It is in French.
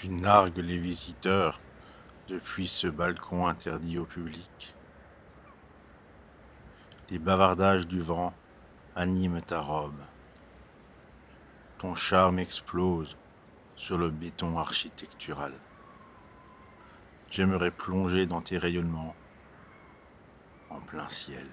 Tu nargues les visiteurs depuis ce balcon interdit au public. Les bavardages du vent animent ta robe. Ton charme explose sur le béton architectural. J'aimerais plonger dans tes rayonnements en plein ciel.